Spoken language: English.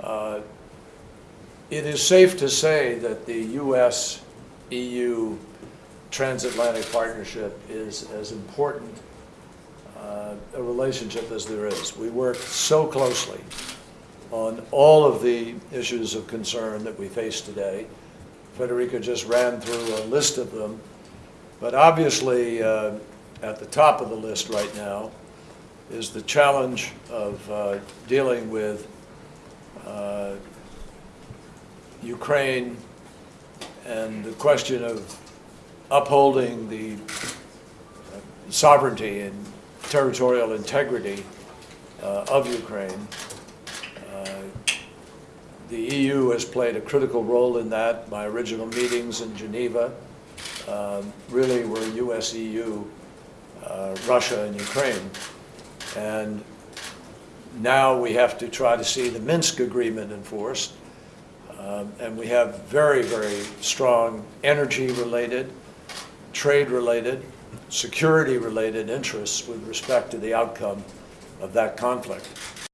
Uh, It is safe to say that the U.S.-EU transatlantic partnership is as important uh, a relationship as there is. We work so closely on all of the issues of concern that we face today. Federica just ran through a list of them, but obviously uh, at the top of the list right now is the challenge of uh, dealing with uh, Ukraine and the question of upholding the uh, sovereignty and territorial integrity uh, of Ukraine. Uh, The EU has played a critical role in that. My original meetings in Geneva um, really were US-EU, uh, Russia and Ukraine. And now we have to try to see the Minsk agreement enforced. Um, And we have very, very strong energy-related, trade-related, security-related interests with respect to the outcome of that conflict.